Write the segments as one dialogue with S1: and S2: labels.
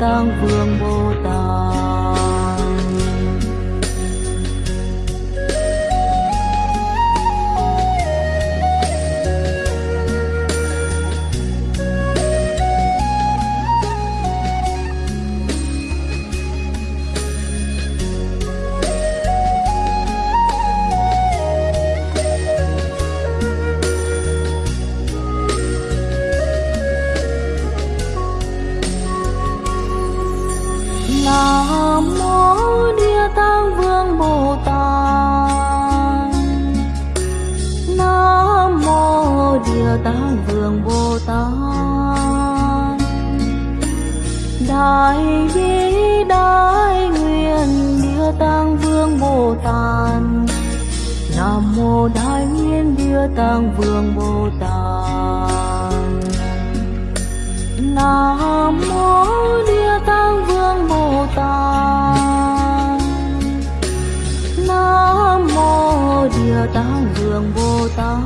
S1: tạng vương bồ tát. Mô Bồ Tát. Nam mô Địa Tạng Vương Bồ Tát. Đại bi đại nguyện Địa Tạng Vương Bồ Tát. Nam mô Đại nguyện Địa Tạng Vương Bồ Tát. Nam mô Địa Vương Bồ Tát.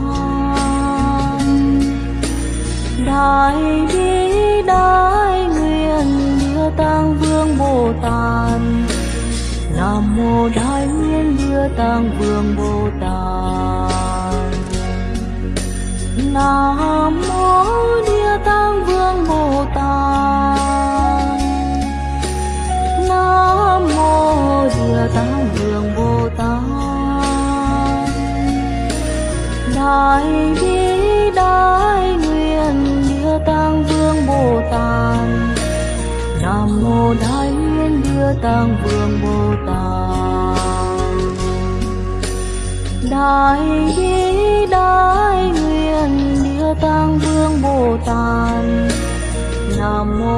S1: Đại bi, đại nguyện Địa Tạng Vương Bồ Tát. Nam mô Đại nguyện Địa Tạng Vương Bồ Tát. Nam mô Địa Tạng Vương Bồ Tát. Nam mô Địa Tạng hoài vĩ đại nguyện địa tăng vương bồ tát. Nam mô đại nguyện địa tăng vương bồ tát. Đại vĩ đại nguyện địa tăng vương bồ tát. Nam mô